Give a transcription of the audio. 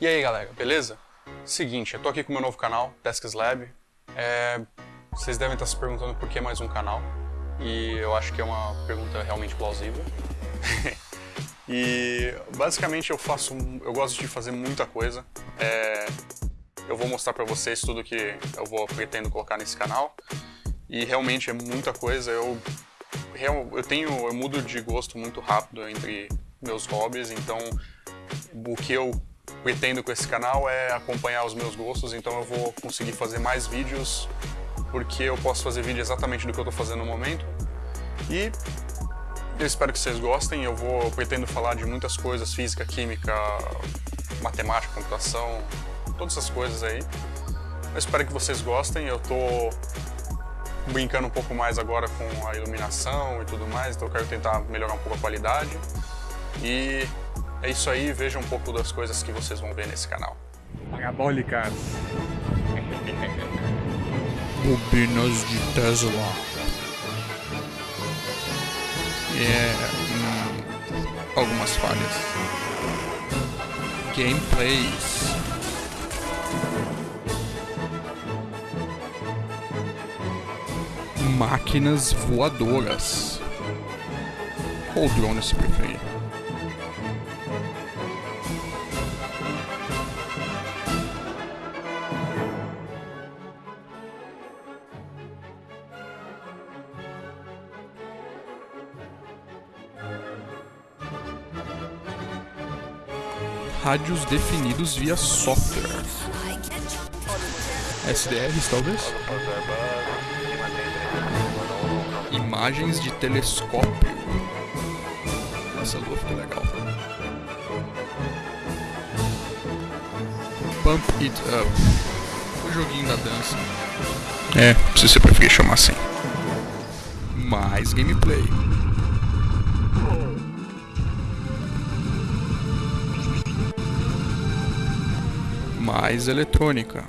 E aí galera, beleza? Seguinte, eu tô aqui com o meu novo canal, Tasks Lab. É, vocês devem estar se perguntando por que mais um canal. E eu acho que é uma pergunta realmente plausível. e basicamente eu faço, eu gosto de fazer muita coisa. É, eu vou mostrar pra vocês tudo que eu vou pretendo colocar nesse canal. E realmente é muita coisa. Eu, eu tenho, eu mudo de gosto muito rápido entre meus hobbies, então o que eu pretendo com esse canal é acompanhar os meus gostos, então eu vou conseguir fazer mais vídeos porque eu posso fazer vídeo exatamente do que eu estou fazendo no momento. E eu espero que vocês gostem, eu vou eu pretendo falar de muitas coisas, física, química, matemática, computação, todas essas coisas aí. Eu espero que vocês gostem, eu estou brincando um pouco mais agora com a iluminação e tudo mais, então eu quero tentar melhorar um pouco a qualidade. E é isso aí, veja um pouco das coisas que vocês vão ver nesse canal. Parabólicas. Bobinas de Tesla. É. Hum, algumas falhas. Gameplays. Máquinas voadoras. Ou drone se preferir. Rádios definidos via software. SDRs, talvez? Imagens de telescópio. Essa lua ficou legal. Pump It Up. O joguinho da dança. É, se você preferir chamar assim. Mais gameplay. Mais eletrônica.